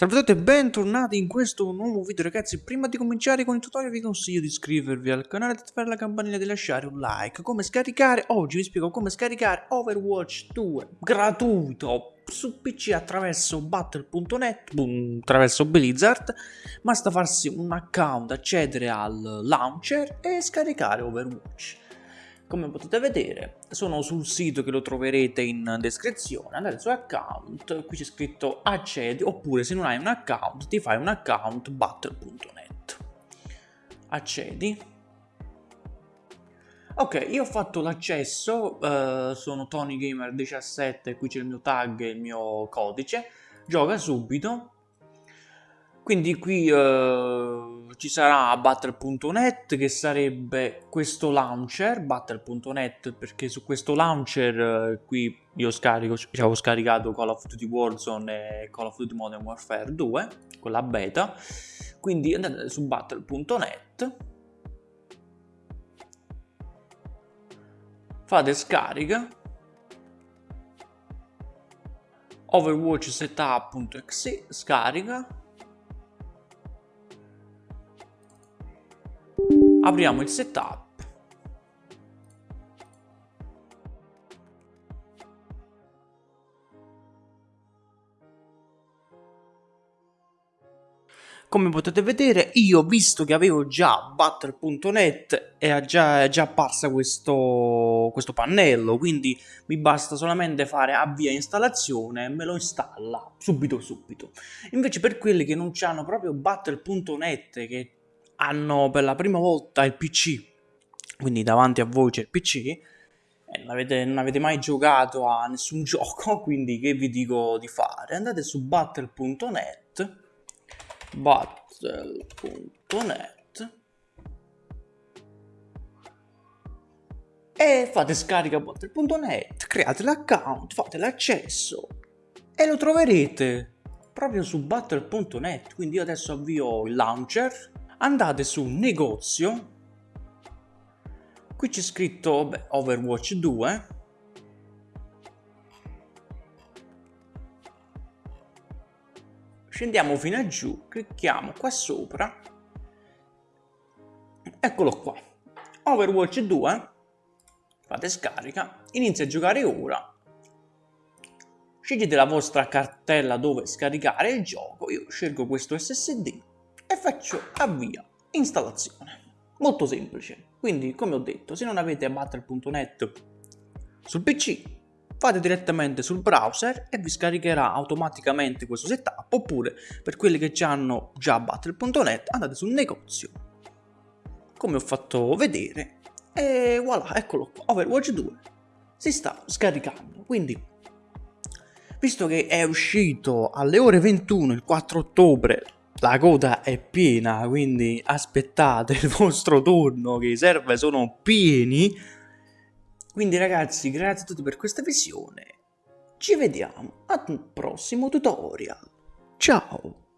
Salve a tutti e bentornati in questo nuovo video ragazzi. Prima di cominciare con il tutorial vi consiglio di iscrivervi al canale, di attivare la campanella e di lasciare un like. Come scaricare, oggi vi spiego come scaricare Overwatch 2 gratuito su PC attraverso battle.net, attraverso Blizzard. Basta farsi un account, accedere al launcher e scaricare Overwatch come potete vedere sono sul sito che lo troverete in descrizione andate su account qui c'è scritto accedi oppure se non hai un account ti fai un account battle.net accedi. Ok io ho fatto l'accesso uh, sono TonyGamer17 qui c'è il mio tag e il mio codice. Gioca subito. Quindi qui uh, ci sarà Battle.net che sarebbe questo launcher, Battle.net perché su questo launcher uh, qui io scarico, avevo scaricato Call of Duty Warzone e Call of Duty Modern Warfare 2, quella beta, quindi andate su Battle.net, fate scarica, Overwatch setup.exe scarica apriamo il setup. Come potete vedere io visto che avevo già Battle.net è già, è già apparsa questo, questo pannello quindi mi basta solamente fare avvia installazione e me lo installa subito subito. Invece per quelli che non hanno proprio Battle.net che hanno per la prima volta il PC, quindi davanti a voi c'è il PC, e non avete, non avete mai giocato a nessun gioco, quindi che vi dico di fare? Andate su battle.net, battle.net, e fate scarica battle.net, create l'account, fate l'accesso e lo troverete proprio su battle.net, quindi io adesso avvio il launcher andate su negozio. Qui c'è scritto beh, Overwatch 2 scendiamo fino a giù clicchiamo qua sopra. Eccolo qua. Overwatch 2 fate scarica. Inizia a giocare ora. Scegliete la vostra cartella dove scaricare il gioco. Io scelgo questo SSD e faccio avvia installazione. Molto semplice. Quindi, come ho detto, se non avete battle.net sul PC, fate direttamente sul browser e vi scaricherà automaticamente questo setup, oppure per quelli che hanno già battle.net andate sul negozio, come ho fatto vedere, e voilà, eccolo qua, Overwatch 2 si sta scaricando, quindi visto che è uscito alle ore 21 il 4 ottobre la coda è piena, quindi aspettate il vostro turno che i server sono pieni. Quindi ragazzi, grazie a tutti per questa visione. Ci vediamo al prossimo tutorial. Ciao!